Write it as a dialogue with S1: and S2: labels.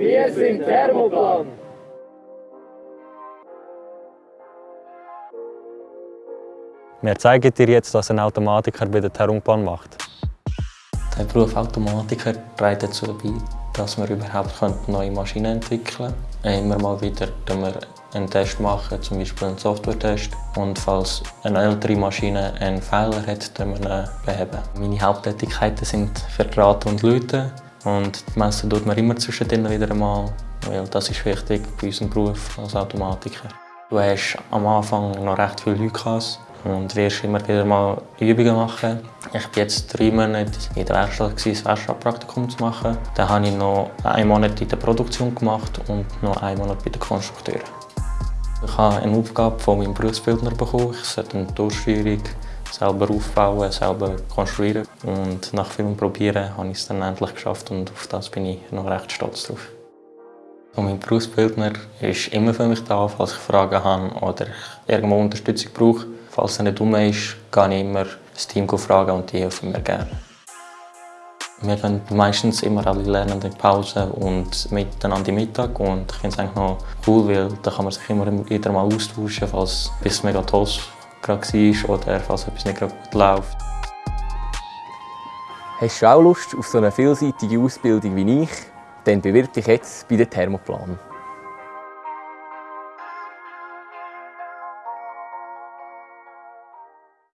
S1: Wir sind Thermoplan.
S2: Wir zeigen dir jetzt, was ein Automatiker bei der Thermoplan macht.
S3: Der Beruf Automatiker trägt dazu bei, dass wir überhaupt neue Maschinen entwickeln können. Immer mal wieder wir einen Test machen, zum Beispiel einen Software-Test. Und falls eine ältere Maschine einen Fehler hat, können wir ihn beheben. Meine Haupttätigkeiten sind Verdrahten und Läuten. Und die Messen tut man immer zwischendrin wieder einmal, weil das ist wichtig bei unserem Beruf als Automatiker. Du hast am Anfang noch recht viele Leute und wirst immer wieder mal Übungen machen. Ich war jetzt drei Monate in der Werkstatt, das Werkstattpraktikum zu machen. Dann habe ich noch einen Monat in der Produktion gemacht und noch einen Monat bei den Konstrukteuren. Ich habe eine Aufgabe von meinem Berufsbildner bekommen. Ich sollte eine Durchführung selber aufbauen, selber konstruieren. Und nach vielem Probieren habe ich es dann endlich geschafft und auf das bin ich noch recht stolz drauf. Und mein Berufsbildner ist immer für mich da, falls ich Fragen habe oder ich irgendwo Unterstützung brauche. Falls er nicht dumm ist, gehe ich immer das Team fragen und die helfen mir gerne. Wir gehen meistens immer alle lernen in Pause und miteinander Mittag und ich finde es eigentlich noch cool, weil da kann man sich immer wieder mal austauschen, falls es mega toll gerade war oder falls etwas nicht gerade gut läuft.
S1: Hast du auch Lust auf so eine vielseitige Ausbildung wie ich? Dann bewirb dich jetzt bei der Thermoplan.